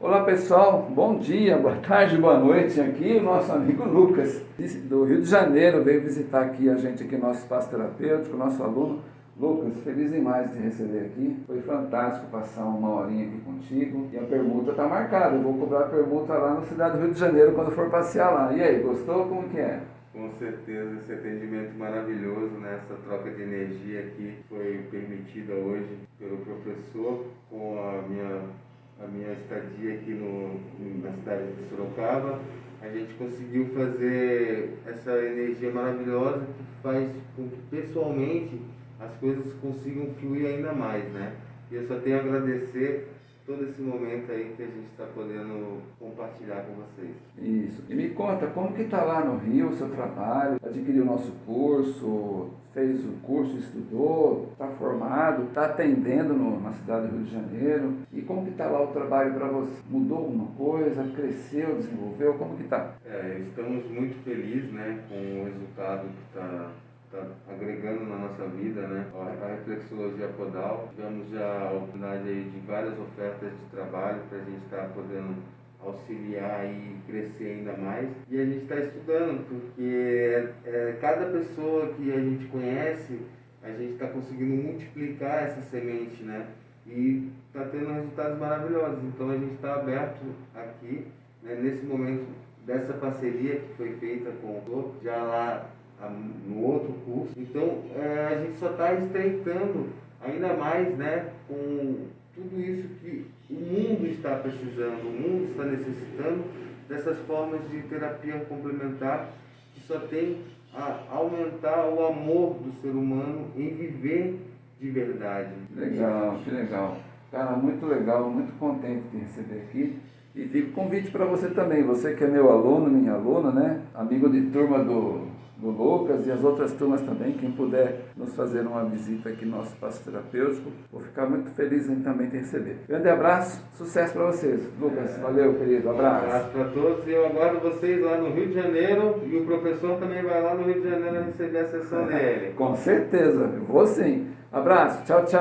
Olá pessoal, bom dia, boa tarde, boa noite. Aqui o nosso amigo Lucas, do Rio de Janeiro, veio visitar aqui a gente aqui, nosso espaço terapêutico, nosso aluno. Lucas, feliz demais de receber aqui. Foi fantástico passar uma horinha aqui contigo. E a permuta está marcada. Eu vou cobrar a permuta lá na cidade do Rio de Janeiro quando for passear lá. E aí, gostou? Como que é? Com certeza, esse atendimento maravilhoso, né? essa troca de energia aqui foi permitida hoje pelo professor com a minha a minha estadia aqui no, na cidade de Sorocaba, a gente conseguiu fazer essa energia maravilhosa que faz com que pessoalmente as coisas consigam fluir ainda mais, né? E eu só tenho a agradecer todo esse momento aí que a gente está podendo compartilhar com vocês. Isso. E me conta, como que está lá no Rio o seu trabalho? Adquiriu o nosso curso, fez o curso, estudou, está formado, está atendendo no, na cidade do Rio de Janeiro. E como que está lá o trabalho para você? Mudou alguma coisa? Cresceu, desenvolveu? Como que está? É, estamos muito felizes né, com o resultado que está está agregando na nossa vida, né? A reflexologia podal, tivemos já a oportunidade aí de várias ofertas de trabalho para a gente estar tá podendo auxiliar e crescer ainda mais. E a gente está estudando, porque é, é, cada pessoa que a gente conhece, a gente está conseguindo multiplicar essa semente, né? E está tendo resultados maravilhosos. Então a gente está aberto aqui, né, nesse momento dessa parceria que foi feita com o já lá no outro curso. Então é, a gente só está estreitando ainda mais né, com tudo isso que o mundo está precisando, o mundo está necessitando dessas formas de terapia complementar que só tem a aumentar o amor do ser humano em viver de verdade. Legal, que legal. Cara, muito legal, muito contente de receber aqui. E fica o convite para você também, você que é meu aluno, minha aluna, né? Amigo de turma do do Lucas e as outras turmas também, quem puder nos fazer uma visita aqui no nosso espaço terapêutico, vou ficar muito feliz em também te receber. Grande abraço, sucesso para vocês. Lucas, é. valeu, querido, abraço. Um abraço para todos e eu aguardo vocês lá no Rio de Janeiro e o professor também vai lá no Rio de Janeiro receber a sessão dele. Com certeza, eu vou sim. Abraço, tchau, tchau.